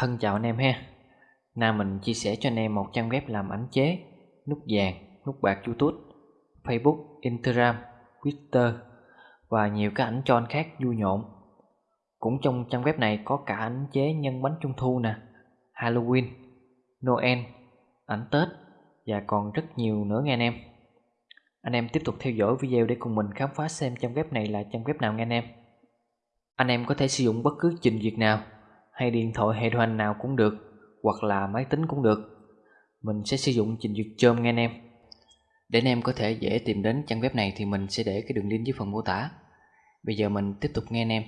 Thân chào anh em ha. Nào mình chia sẻ cho anh em một trang web làm ảnh chế Nút vàng, nút bạc youtube Facebook, Instagram, Twitter Và nhiều cái ảnh tròn khác vui nhộn. Cũng trong trang web này có cả ảnh chế nhân bánh trung thu nè Halloween, Noel, ảnh Tết Và còn rất nhiều nữa nghe anh em. Anh em tiếp tục theo dõi video để cùng mình khám phá xem trang web này là trang web nào nghe anh em. Anh em có thể sử dụng bất cứ trình duyệt nào hay điện thoại hệ điều hành nào cũng được, hoặc là máy tính cũng được. Mình sẽ sử dụng trình duyệt Chrome nghe anh em. Để anh em có thể dễ tìm đến trang web này thì mình sẽ để cái đường link dưới phần mô tả. Bây giờ mình tiếp tục nghe anh em.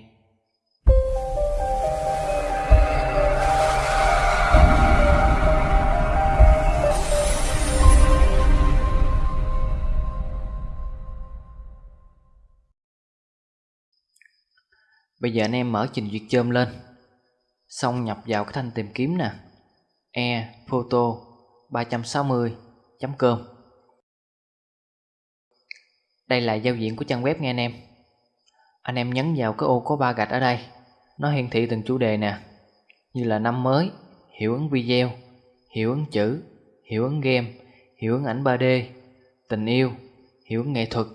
Bây giờ anh em mở trình duyệt chôm lên. Xong nhập vào cái thanh tìm kiếm nè. E photo 360.com Đây là giao diện của trang web nghe anh em. Anh em nhấn vào cái ô có ba gạch ở đây. Nó hiển thị từng chủ đề nè. Như là năm mới, hiệu ứng video, hiệu ứng chữ, hiệu ứng game, hiệu ứng ảnh 3D, tình yêu, hiệu ứng nghệ thuật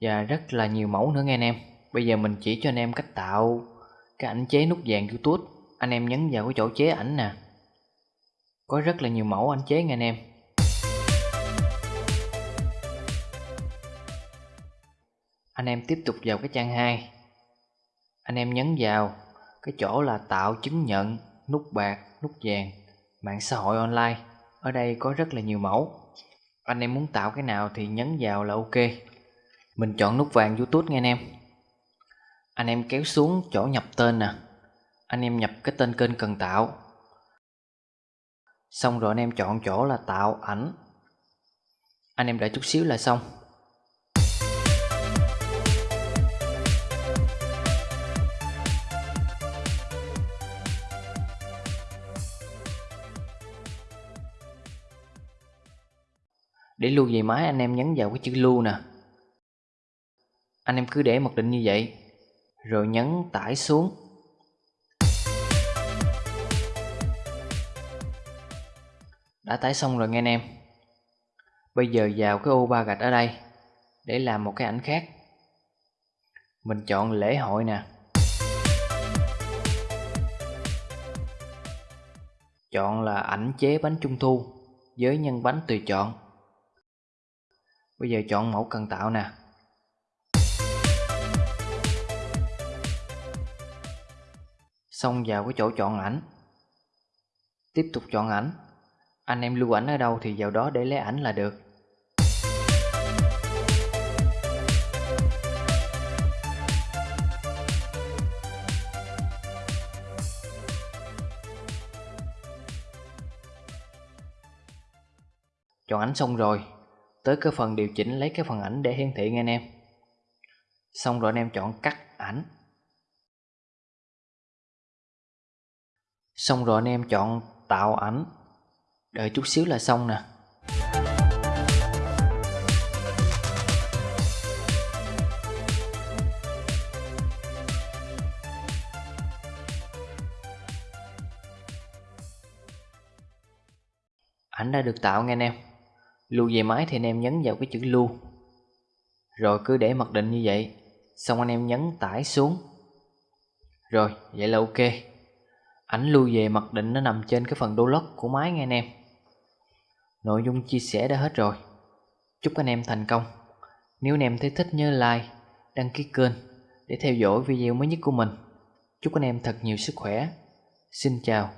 Và rất là nhiều mẫu nữa nghe anh em. Bây giờ mình chỉ cho anh em cách tạo cái ảnh chế nút vàng YouTube anh em nhấn vào cái chỗ chế ảnh nè. Có rất là nhiều mẫu anh chế nha anh em. Anh em tiếp tục vào cái trang 2 anh em nhấn vào cái chỗ là tạo chứng nhận, nút bạc, nút vàng, mạng xã hội online. Ở đây có rất là nhiều mẫu. Anh em muốn tạo cái nào thì nhấn vào là ok. Mình chọn nút vàng youtube nha anh em. Anh em kéo xuống chỗ nhập tên nè anh em nhập cái tên kênh cần tạo. Xong rồi anh em chọn chỗ là tạo ảnh. Anh em đợi chút xíu là xong. Để lưu về máy, anh em nhấn vào cái chữ lưu nè. Anh em cứ để mặc định như vậy. Rồi nhấn tải xuống. Đã tải xong rồi nghe anh em. Bây giờ vào cái ô ba gạch ở đây, để làm một cái ảnh khác. Mình chọn lễ hội nè. Chọn là ảnh chế bánh trung thu với nhân bánh tùy chọn. Bây giờ chọn mẫu cần tạo nè. Xong vào cái chỗ chọn ảnh. Tiếp tục chọn ảnh anh em lưu ảnh ở đâu thì vào đó để lấy ảnh là được. Chọn ảnh xong rồi, Tới cái phần điều chỉnh lấy cái phần ảnh để hiển thị nghe anh em. Xong rồi anh em chọn cắt ảnh. Xong rồi anh em chọn tạo ảnh. Đợi chút xíu là xong nè. Ảnh đã được tạo nghe anh em. Lưu về máy thì anh em nhấn vào cái chữ lưu. Rồi cứ để mặc định như vậy. Xong anh em nhấn tải xuống. Rồi, vậy là ok. Ảnh lưu về mặc định nó nằm trên cái phần đô lót của máy nghe anh em. Nội dung chia sẻ đã hết rồi. Chúc anh em thành công. Nếu anh em thấy thích nhớ like, đăng ký kênh Để theo dõi video mới nhất của mình. Chúc anh em thật nhiều sức khỏe. Xin chào.